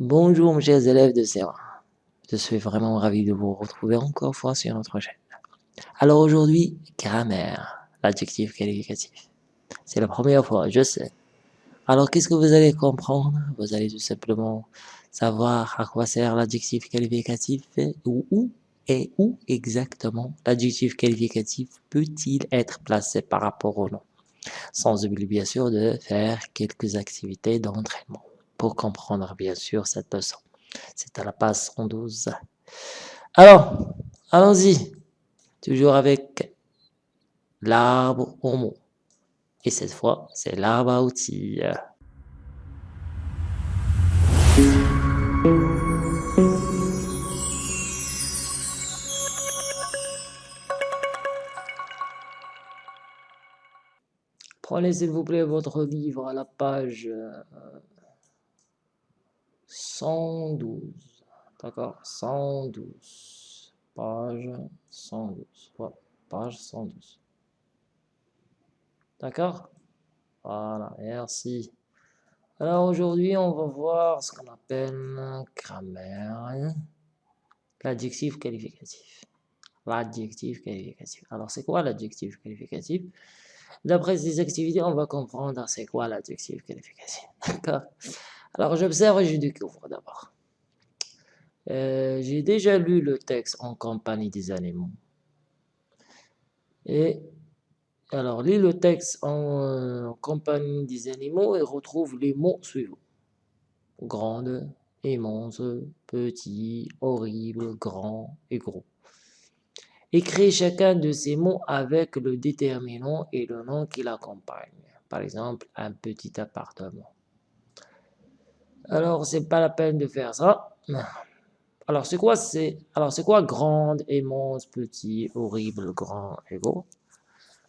Bonjour mes chers élèves de C1. Je suis vraiment ravi de vous retrouver encore une fois sur notre chaîne. Alors aujourd'hui, grammaire, l'adjectif qualificatif. C'est la première fois, je sais. Alors qu'est-ce que vous allez comprendre? Vous allez tout simplement savoir à quoi sert l'adjectif qualificatif et où et où exactement l'adjectif qualificatif peut-il être placé par rapport au nom? Sans oublier bien sûr de faire quelques activités d'entraînement pour comprendre bien sûr cette leçon. C'est à la page 112. Alors, allons-y. Toujours avec l'arbre au mot. Et cette fois, c'est l'arbre à outils. Prenez s'il vous plaît votre livre à la page 112. D'accord 112. Page 112. page 112. D'accord? Voilà, merci. Alors aujourd'hui, on va voir ce qu'on appelle grammaire. L'adjectif qualificatif. L'adjectif qualificatif. Alors c'est quoi l'adjectif qualificatif? D'après ces activités, on va comprendre c'est quoi l'adjectif qualificatif. D'accord? Alors j'observe et je découvre d'abord. Euh, j'ai déjà lu le texte en compagnie des animaux. Et alors, lis le texte en, euh, compagnie des animaux et retrouve les mots suivants. Grande, immense, petit, horrible, grand et gros. Écris chacun de ces mots avec le déterminant et le nom qui l'accompagne. Par exemple, un petit appartement. Alors, c'est pas la peine de faire ça. Alors, c'est quoi c'est quoi grande, immense, petit, horrible, grand et gros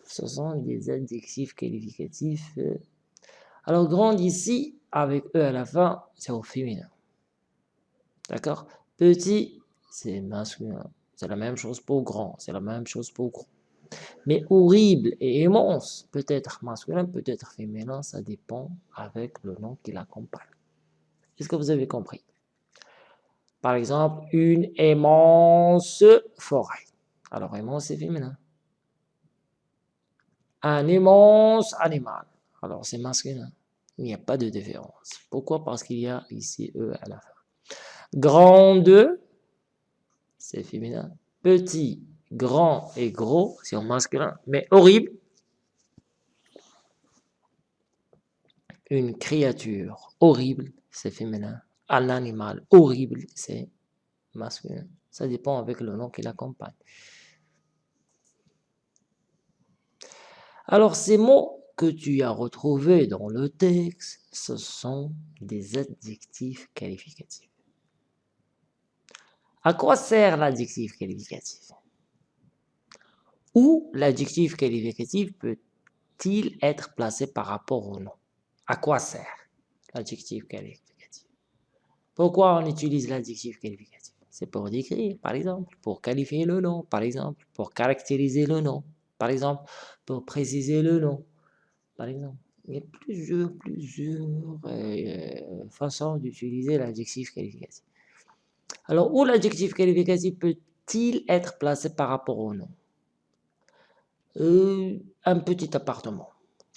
Ce sont des adjectifs qualificatifs. Alors, grande ici, avec E à la fin, c'est au féminin. D'accord? Petit, c'est masculin. C'est la même chose pour grand, c'est la même chose pour gros. Mais horrible et immense, peut-être masculin, peut-être féminin, ça dépend avec le nom qui l'accompagne. Est-ce que vous avez compris? Par exemple, une immense forêt. Alors, immense, c'est féminin. Un immense animal. Alors, c'est masculin. Il n'y a pas de différence. Pourquoi? Parce qu'il y a ici E à la fin. Grande, c'est féminin. Petit, grand et gros, c'est en masculin. Mais horrible, une créature horrible, c'est féminin. Un animal horrible, c'est masculin. Ça dépend avec le nom qui l'accompagne. Alors, ces mots que tu as retrouvés dans le texte, ce sont des adjectifs qualificatifs. À quoi sert l'adjectif qualificatif? Où l'adjectif qualificatif peut-il être placé par rapport au nom? À quoi sert? L'adjectif qualificatif Pourquoi on utilise l'adjectif qualificatif? C'est pour décrire, par exemple, pour qualifier le nom, par exemple, pour caractériser le nom, par exemple, pour préciser le nom, par exemple. Il y a plusieurs, plusieurs euh, façons d'utiliser l'adjectif qualificatif. Alors, où l'adjectif qualificatif peut-il être placé par rapport au nom? Euh, Un petit appartement.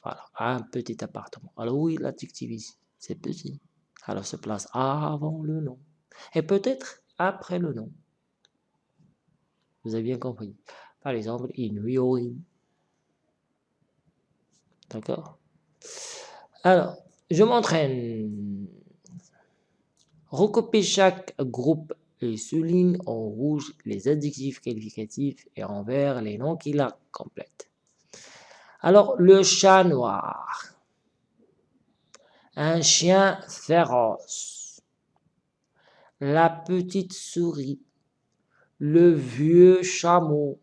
Voilà, un petit appartement. Alors oui, l'adjectif ici, c'est petit. Alors, se place avant le nom. Et peut-être après le nom. Vous avez bien compris. Par exemple, in D'accord? Alors, je m'entraîne Recopie chaque groupe et souligne en rouge les adjectifs qualificatifs et en vert les noms qui la complètent. Alors, le chat noir. Un chien féroce. La petite souris. Le vieux chameau.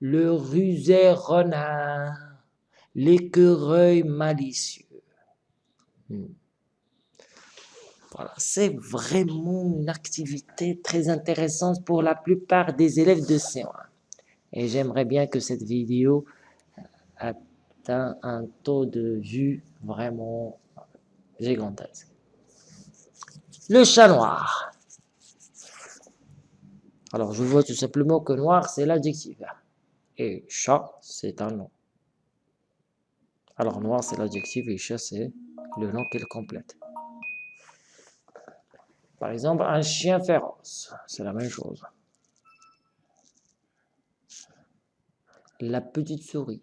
Le rusé renard. L'écureuil malicieux. Hmm. Voilà, c'est vraiment une activité très intéressante pour la plupart des élèves de C1. Et j'aimerais bien que cette vidéo atteint un taux de vue vraiment gigantesque. Le chat noir. Alors, je vois tout simplement que noir, c'est l'adjectif. Et chat, c'est un nom. Alors, noir, c'est l'adjectif et chat, c'est le nom qu'il complète. Par exemple, un chien féroce, c'est la même chose. La petite souris.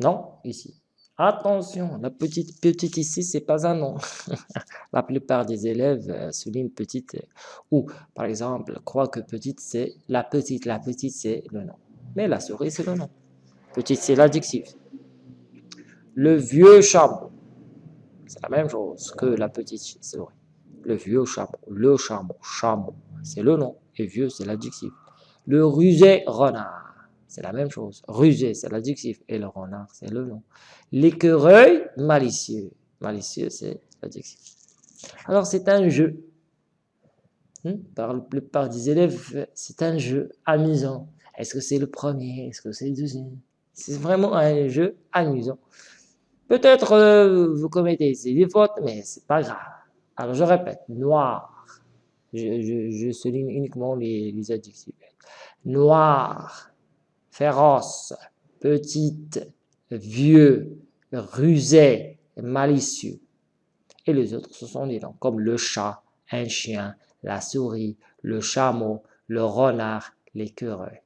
Non, ici. Attention, la petite petite ici, c'est pas un nom. la plupart des élèves euh, soulignent petite euh, ou, par exemple, croient que petite, c'est la petite. La petite, c'est le nom. Mais la souris, c'est le nom. Petite, c'est l'adjectif. Le vieux chameau. C'est la même chose que la petite souris. Le vieux chameau. Le chameau. Chameau. C'est le nom. Et vieux, c'est l'adjectif. Le rusé renard c'est la même chose. Rusé, c'est l'adjectif, et le renard, c'est le nom. L'écureuil, malicieux. Malicieux, c'est l'adjectif. Alors, c'est un jeu. Hmm? Par la plupart des élèves, c'est un jeu amusant. Est-ce que c'est le premier? Est-ce que c'est le deuxième? C'est vraiment un jeu amusant. Peut-être euh, vous commettez des fautes, mais c'est pas grave. Alors, je répète, noir. Je, souligne uniquement les, les adjectifs. Noir, féroce, petite, vieux, rusé, malicieux. Et les autres, ce sont des noms comme le chat, un chien, la souris, le chameau, le renard, l'écureuil.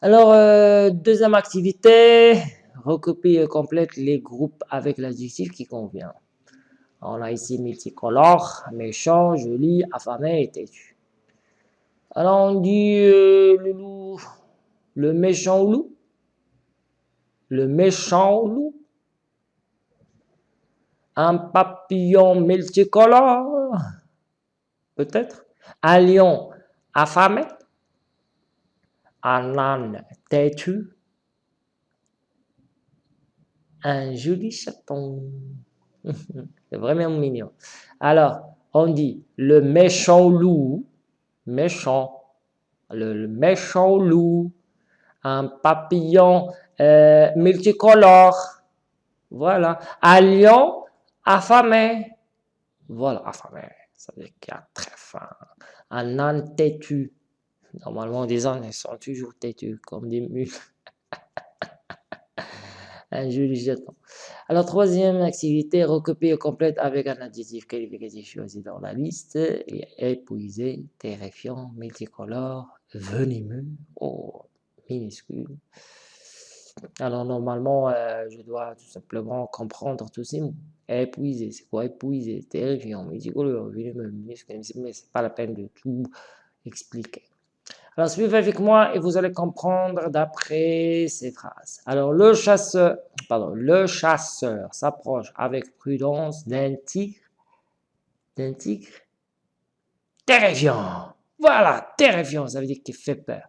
Alors, euh, deuxième activité, recopie et complète les groupes avec l'adjectif qui convient. On a ici multicolore, méchant, joli, affamé et têtu. Alors on dit le loup, le méchant loup, le méchant loup, un papillon multicolore, peut-être, un lion affamé, un âne têtu, un joli chaton. C'est vraiment mignon. Alors, on dit le méchant loup, méchant, le, méchant loup, un papillon euh, multicolore, voilà, un lion affamé, voilà, affamé, ça veut dire qu'il a très faim, un âne têtu, normalement des ânes sont toujours têtus comme des mules, un joli jeton. Alors, troisième activité, recopier complète avec un adjectif qualificatif choisi dans la liste. Et épuisé, terrifiant, multicolore, venimeux, oh, minuscule. Alors, normalement, euh, je dois tout simplement comprendre tous ces mots. Épuisé, c'est quoi épuisé Terrifiant, multicolore, venimeux, minuscule, mais c'est pas la peine de tout expliquer. Alors, suivez avec moi et vous allez comprendre d'après ces phrases. Alors, le chasseur, le chasseur s'approche avec prudence d'un tigre, d'un tigre terrifiant. Voilà, terrifiant, ça veut dire qu'il fait peur.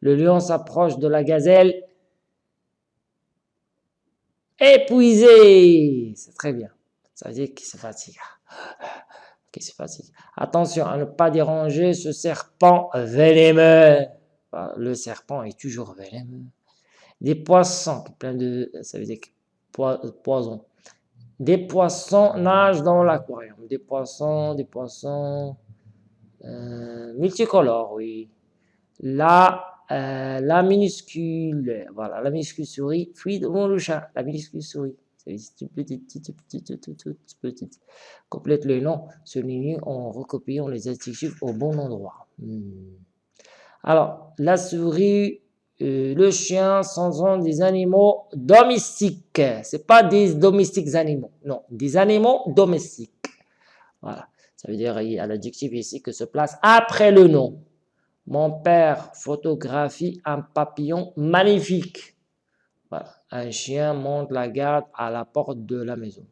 Le lion s'approche de la gazelle épuisé. C'est très bien. Ça veut dire qu'il se fatigue. Attention à ne pas déranger ce serpent venimeux. Le serpent est toujours venimeux. Des poissons, plein de, ça veut dire poison. Des poissons nagent dans l'aquarium. Des poissons, des poissons euh, multicolores, oui. La, euh, la minuscule, voilà, la minuscule souris fuit devant le chat. La minuscule souris. C'est petite, petite, petite, petite, petite. Complète le nom souligné en recopiant les adjectifs au bon endroit. Hmm. Alors, la souris, euh, le chien sont des animaux domestiques. C'est pas des domestiques animaux. Non, des animaux domestiques. Voilà. Ça veut dire, il y a l'adjectif ici que se place après le nom. Mon père photographie un papillon magnifique. Un chien monte la garde à la porte de la maison.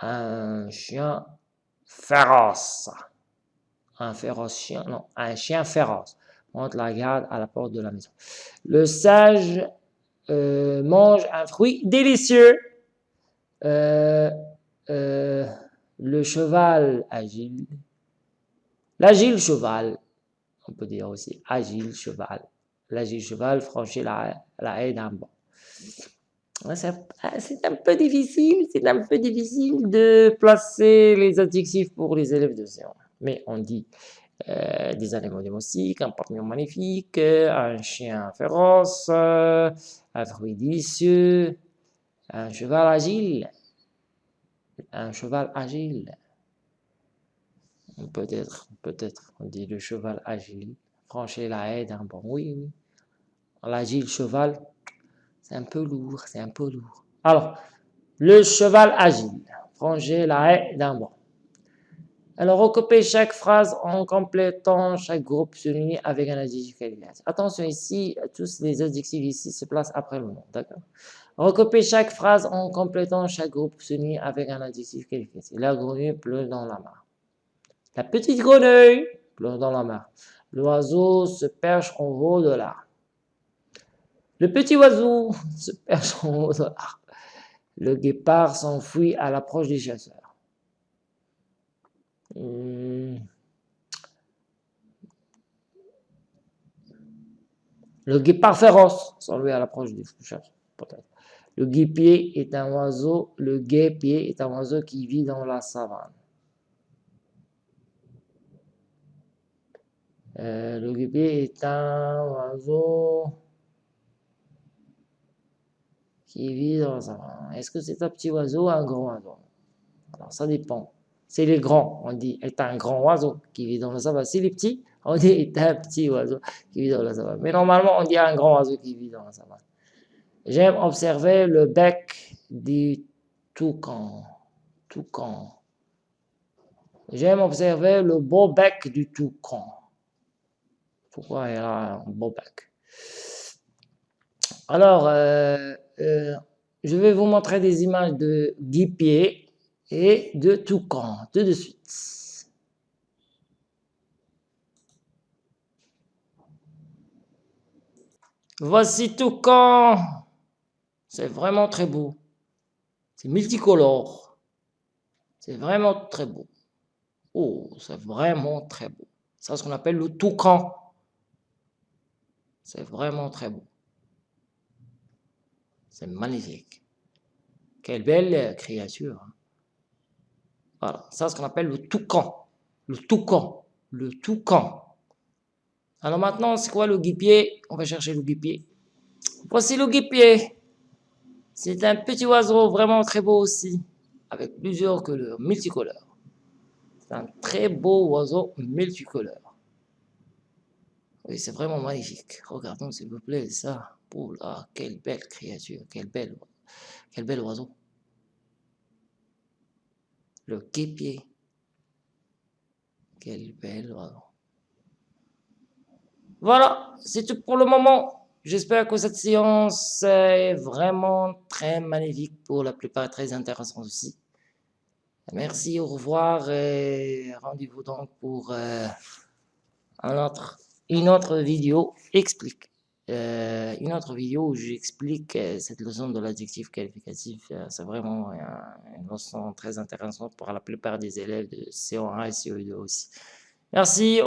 Un chien féroce. Un féroce chien, non, un chien féroce monte la garde à la porte de la maison. Le sage euh, mange un fruit délicieux. Euh, euh, le cheval agile. L'agile cheval, on peut dire aussi agile cheval. L'agile cheval franchit la, la haie d'un banc. C'est un peu difficile, c'est un peu difficile de placer les adjectifs pour les élèves de séance. Mais on dit euh, des animaux domestiques, un papillon magnifique, un chien féroce, un fruit délicieux, un cheval agile, un cheval agile. Peut-être, peut-être, on dit le cheval agile, franchir la haie d'un bon, oui, oui. L'agile cheval, c'est un peu lourd, c'est un peu lourd. Alors, le cheval agile, franchir la haie d'un bon. Alors, recopiez chaque phrase en complétant chaque groupe souligné avec un adjectif qualificatif. Attention ici, tous les adjectifs ici se placent après le nom, d'accord? Recopiez chaque phrase en complétant chaque groupe souligné avec un adjectif qualificatif. La grenouille pleut dans la mare. La petite grenouille pleut dans la mare. L'oiseau se perche en haut de l'arbre. Le petit oiseau se perche en haut de l'arbre. Le guépard s'enfuit à l'approche des chasseurs. Hmm. Le guépard féroce s'enfuit à l'approche des chasseurs, peut-être. Le guépier est un oiseau, le guépier est un oiseau qui vit dans la savane. Euh, le guépier est un oiseau qui vit dans la savane. Est-ce que c'est un petit oiseau ou un grand oiseau? Alors ça dépend. C'est les grands, on dit est un grand oiseau qui vit dans la savane. C'est les petits, on dit est un petit oiseau qui vit dans la savane. Mais normalement, on dit un grand oiseau qui vit dans la savane. J'aime observer le bec du toucan. Toucan. J'aime observer le beau bec du toucan. Pourquoi il a un beau bec? Alors, euh, euh, je vais vous montrer des images de guipier et de tout de suite. Voici toucan. C'est vraiment très beau. C'est multicolore. C'est vraiment très beau. Oh, c'est vraiment très beau. C'est ce qu'on appelle le toucan. C'est vraiment très beau. C'est magnifique. Quelle belle créature. Hein. Voilà, c'est ce qu'on appelle le toucan. Le toucan. Le toucan. Alors maintenant, c'est quoi le guipier? On va chercher le guipier. Voici le guipier. C'est un petit oiseau vraiment très beau aussi, avec plusieurs couleurs, multicolores. C'est un très beau oiseau multicolore. Oui, c'est vraiment magnifique. Regardons s'il vous plaît ça. Oh là, quelle belle créature, quel bel oiseau. Le guépier. Quel bel oiseau. Voilà, c'est tout pour le moment. J'espère que cette séance est vraiment très magnifique pour la plupart, très intéressante aussi. Merci, au revoir et rendez-vous donc pour euh, une autre vidéo explique. Euh, une autre vidéo où j'explique euh, cette leçon de l'adjectif qualificatif. C'est vraiment une leçon très intéressante pour la plupart des élèves de CO1 et CO2 aussi. Merci.